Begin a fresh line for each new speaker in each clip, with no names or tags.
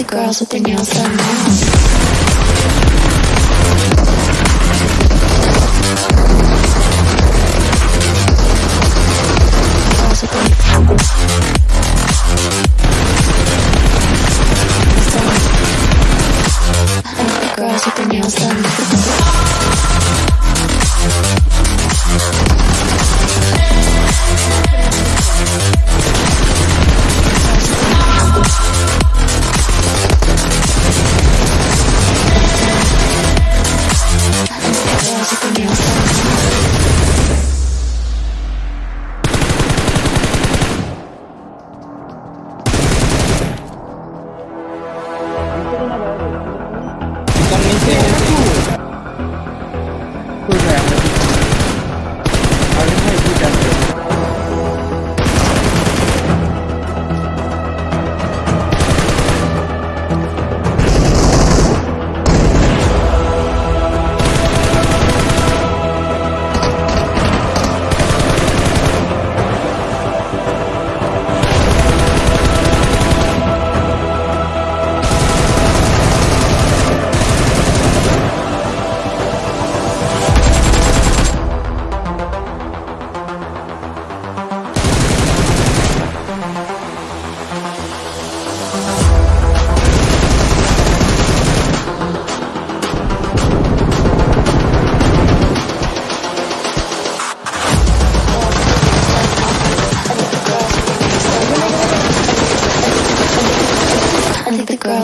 the girls with their nails done now. Girls with their nails done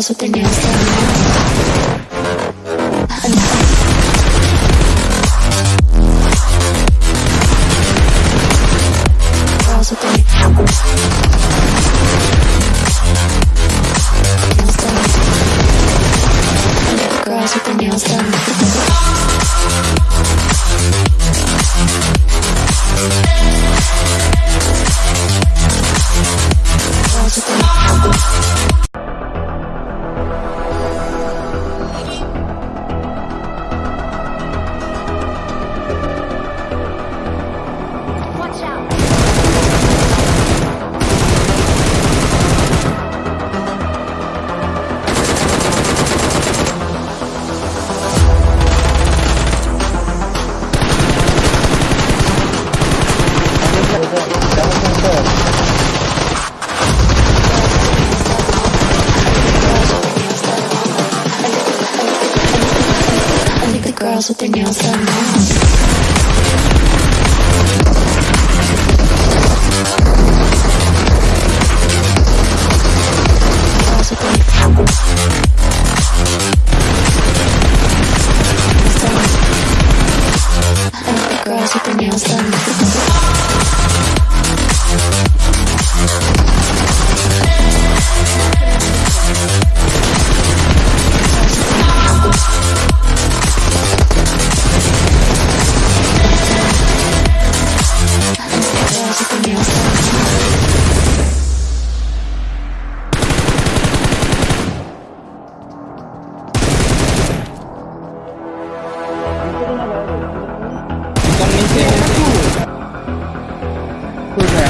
That's with the news the nails done. girls with their nails done Girls with their nails done. cool.